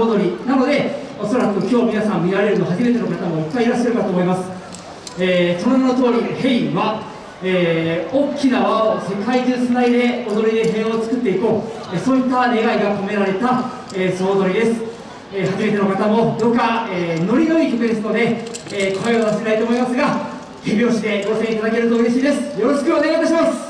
踊り。なのでおそらく今日皆さん見られるの初めての方もいっぱいいらっしゃるかと思います、えー、その名の通りヘイは、えー、大きな輪を世界中つないで踊りで平和を作っていこう、えそういった願いが込められた、え総踊りです、え初めての方もどうか、えノリのいい曲ですので、え声を出せないと思いますが手拍子でご声援いただけると嬉しいです。よろしくお願いいたします。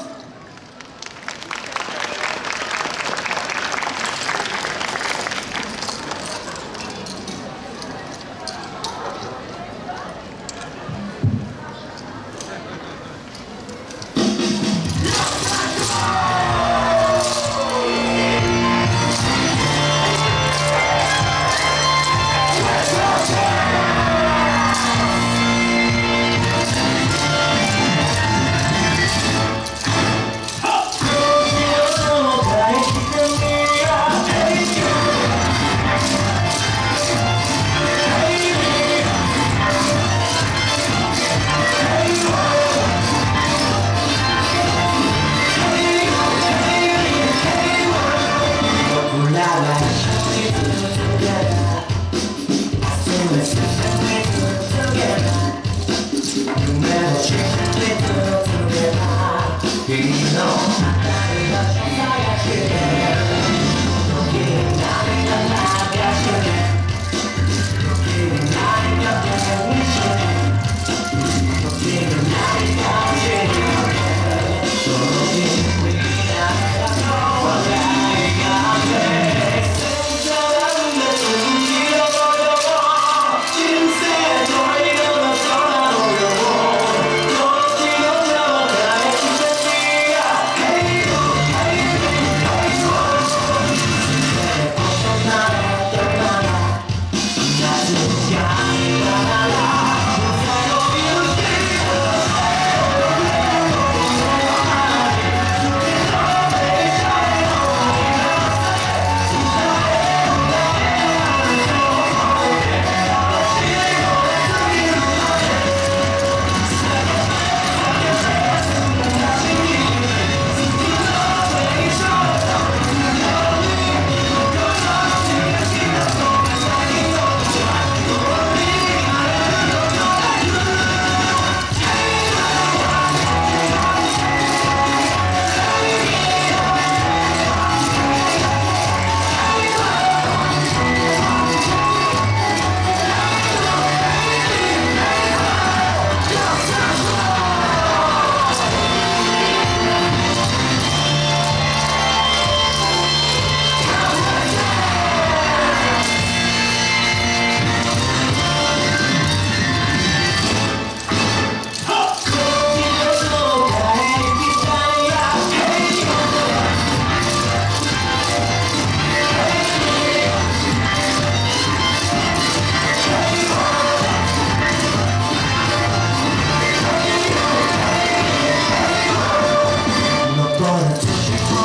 君の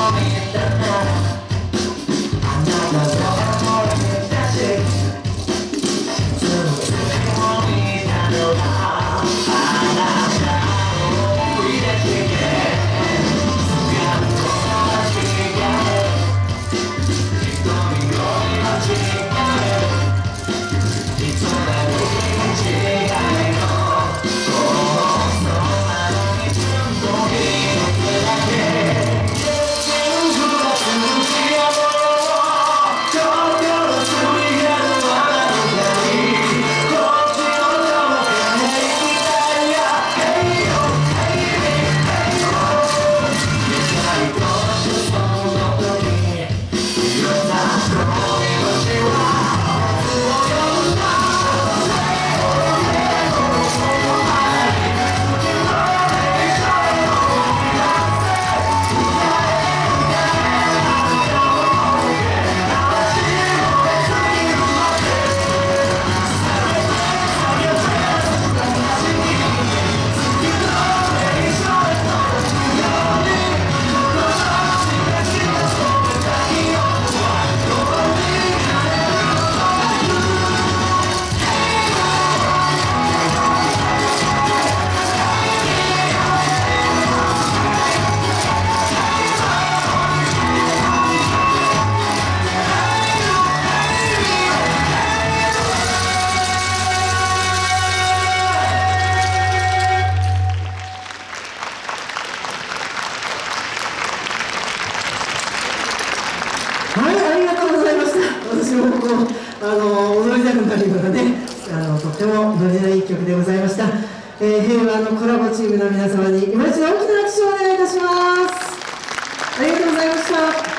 moment, the moment. あの踊りたくなるようなねあのとっても踊りのいい曲でございました、えー、平和のコラボチームの皆様に今一度大きな拍手をお願いいたしますありがとうございました